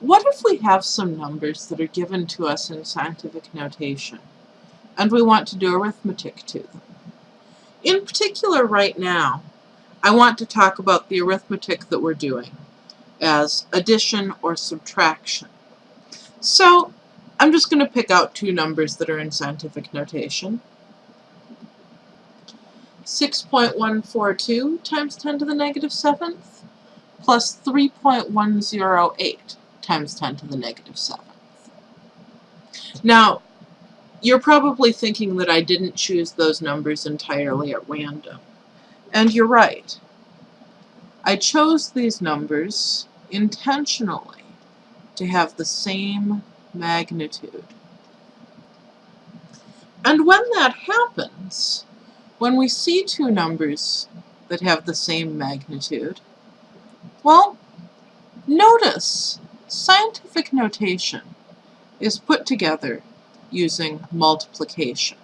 What if we have some numbers that are given to us in scientific notation, and we want to do arithmetic to them? In particular, right now, I want to talk about the arithmetic that we're doing as addition or subtraction. So I'm just going to pick out two numbers that are in scientific notation. 6.142 times 10 to the negative 7th plus 3.108 times 10 to the negative 7th. Now, you're probably thinking that I didn't choose those numbers entirely at random. And you're right. I chose these numbers intentionally to have the same magnitude. And when that happens, when we see two numbers that have the same magnitude, well, notice scientific notation is put together using multiplication.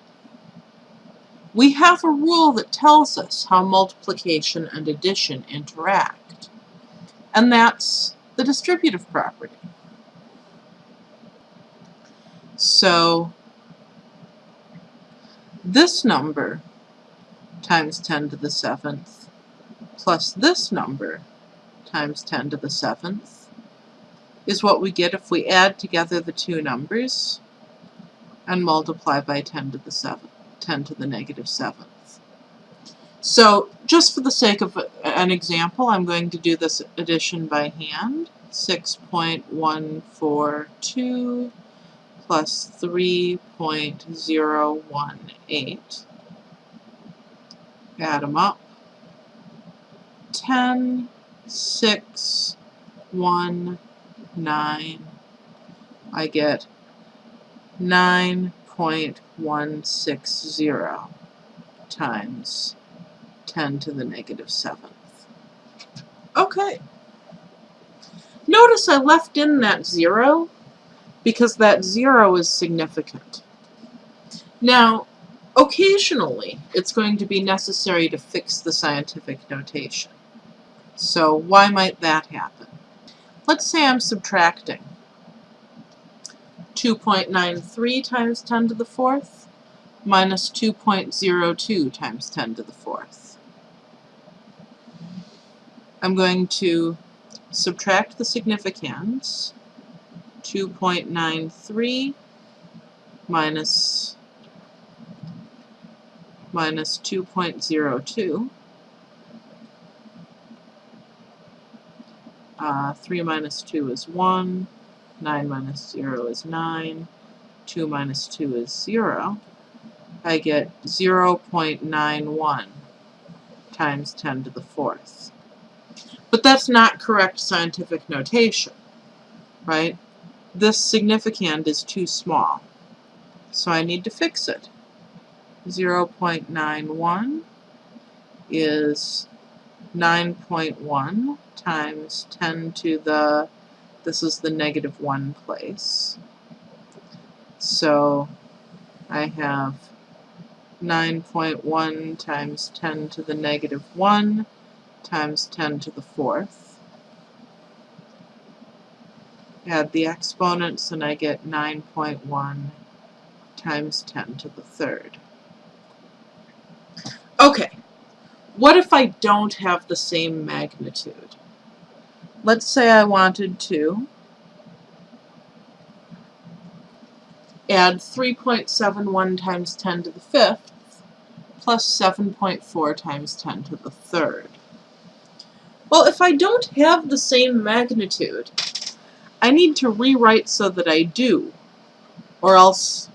We have a rule that tells us how multiplication and addition interact, and that's the distributive property. So this number times 10 to the 7th plus this number times 10 to the 7th is what we get if we add together the two numbers and multiply by 10 to the 7th, 10 to the negative 7th. So just for the sake of an example, I'm going to do this addition by hand. 6.142 plus 3.018. Add them up. 10, 6, 1, 9. I get 9.160 times 10 to the negative 7th. Okay. Notice I left in that 0 because that 0 is significant. Now, occasionally, it's going to be necessary to fix the scientific notation. So why might that happen? Let's say I'm subtracting. 2.93 times 10 to the fourth minus 2.02 times 10 to the fourth. I'm going to subtract the significands, 2.93 minus minus 2.02. Uh, 3 minus 2 is 1. 9 minus 0 is 9, 2 minus 2 is 0, I get 0 0.91 times 10 to the fourth. But that's not correct scientific notation, right? This significand is too small, so I need to fix it. 0 0.91 is 9.1 times 10 to the this is the negative 1 place. So I have 9.1 times 10 to the negative 1 times 10 to the fourth. Add the exponents and I get 9.1 times 10 to the third. Okay, what if I don't have the same magnitude? let's say I wanted to add 3.71 times 10 to the fifth plus 7.4 times 10 to the third. Well, if I don't have the same magnitude, I need to rewrite so that I do, or else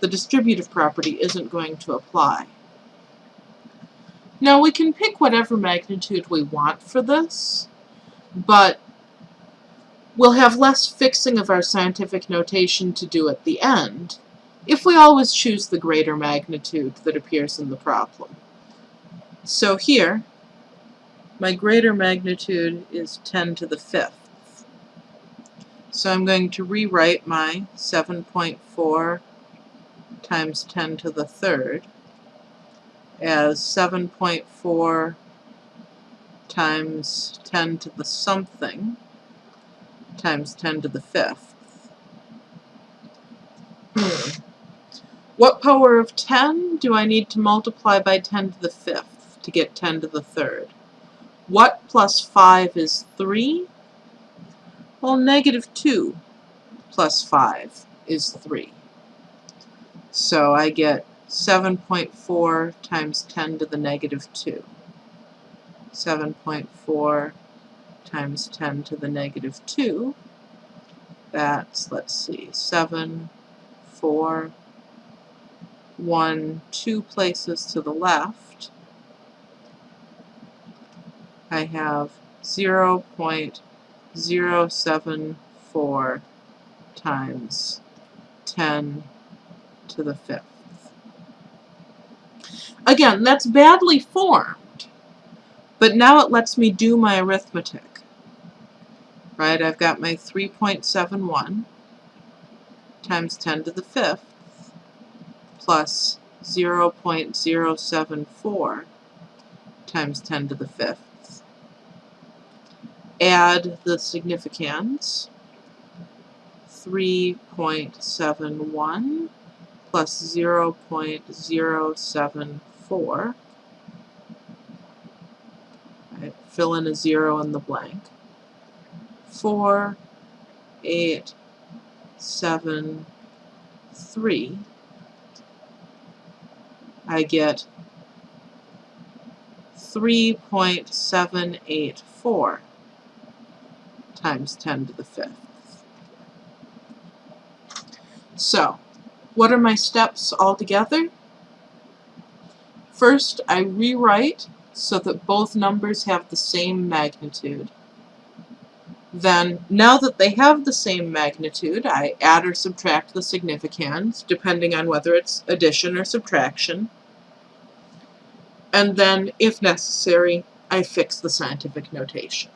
the distributive property isn't going to apply. Now we can pick whatever magnitude we want for this, but we'll have less fixing of our scientific notation to do at the end if we always choose the greater magnitude that appears in the problem. So here, my greater magnitude is 10 to the fifth. So I'm going to rewrite my 7.4 times 10 to the third as 7.4 times 10 to the something times 10 to the fifth. Hmm. What power of 10 do I need to multiply by 10 to the fifth to get 10 to the third? What plus 5 is 3? Well, negative 2 plus 5 is 3. So I get 7.4 times 10 to the negative 2. 7.4 times 10 to the negative 2. That's, let's see, 7, 4, 1, 2 places to the left. I have 0 0.074 times 10 to the fifth. Again, that's badly formed, but now it lets me do my arithmetic. Right, I've got my 3.71 times 10 to the fifth plus 0.074 times 10 to the fifth. Add the significands, 3.71 plus 0.074. Right, fill in a zero in the blank. 4, 8, 7, 3. I get 3.784 times 10 to the fifth. So, what are my steps altogether? First, I rewrite so that both numbers have the same magnitude. Then, now that they have the same magnitude, I add or subtract the significands, depending on whether it's addition or subtraction. And then, if necessary, I fix the scientific notation.